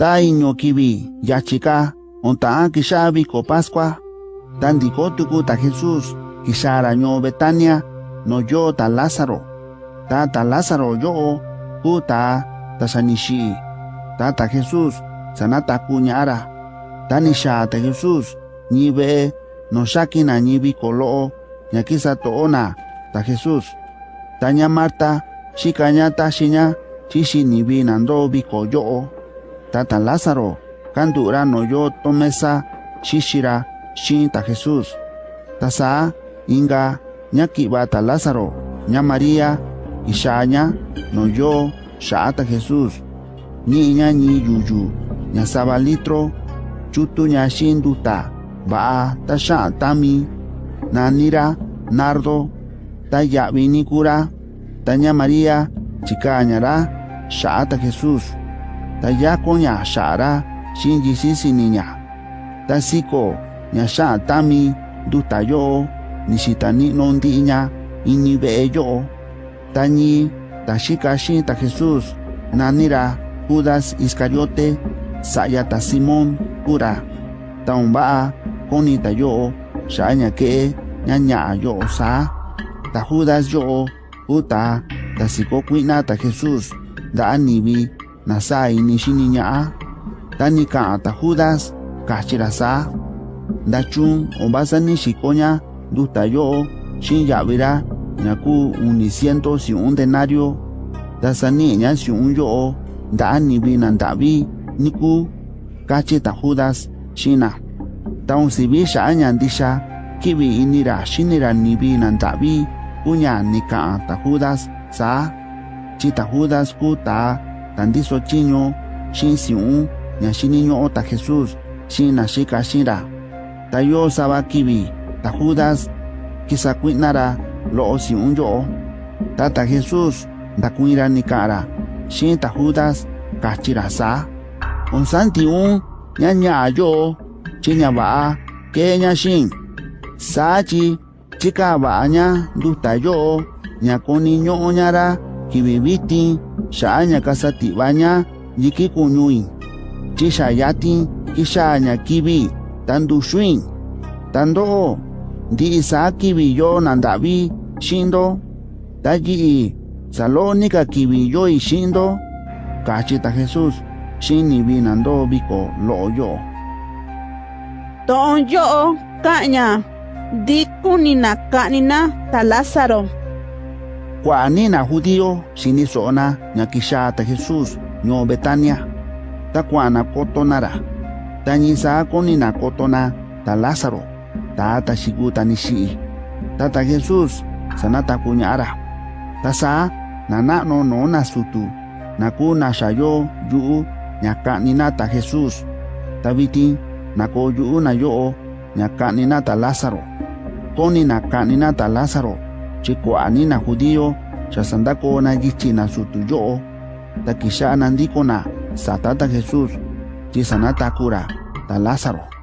ta iño kibi yachika onta kisha viko pascua tandiko tuku ta jesús kishara ño betania no yo ta lázaro. Ta ta lázaro yo ku ta ta ta ta jesús sanata kuñara. Ta nisha ta jesús nibe no shakina nibi kolo ñakisa toona ta jesús. Taña marta shikaña ta shiña chishi nibi nando biko yo tata lázaro kandura no yo tomesa shishira shin ta jesús. Tasa inga ñakiba ta lázaro ña maría ishaña no yo shata jesús. Ni ña ni yuyu ña saba litro chutu ña shinduta ba ta sha tami nanira nardo ta yabi nikura ta ña maría chikañara shata jesús ta ya koña shara shinji sisi niña ta siko ña. Sha tami duta yo nishitani nondiña ini be yo. Ta ñi ta shika jesús nanira judas iscariote saya ta simón pura ta umba koni ta yo sha ña ke yo sa. Ta judas yo uta ta siko kuina ta jesús da anibi na sa ini shiniña ta ni ka ta judas kachira sa. Da chun obasa ni shikoña duta yo shin yavira. Ñaku uni ciento si un denario. Da sani ña si un yo da anibi na ndavi niku kachi ta judas shina. Ta un sibi sha ña kibi inira shinira nibi na ndavi uña ni sa. Chi ta judas ku tandiso chiño shin si un ña shiniño ta jesús shin na shika shira ta yo saba kibi ta judas kisa kuinara lo si un yo ta ta jesús da kuira ni kara shin ta judas kachira sa un santi un yo chiña ba ke ña shin sa chi chika ba ña duta yo ña koni kibibiti sha ña kasati baña yiki kuñui chi sha yati kisha ña kibi tandu shuin tando ndi isa kibi yo nandavi shindo tayi salónica kibi yo y shindo kachita jesús shini binando biko lo yo. Ton yo kaña dikunina kanina ta lázaro kuanina judío shini sona ñakisha ta jesús ño betania. Ta kuana kotonara ta ñisa konina kotona ta lázaro ta ta shiguta ni shi ta ta jesús sanata kuñara ta sa nana no no na sutu. Na ku na shayo yu ñakanina ta jesús ta viti na ko yu na yo ñakanina ta lázaro koni na kanina ta lázaro chico anina judío chasandako na yichina sutuyo taquisha anandiko na satata Jesús chisanata cura ta Lázaro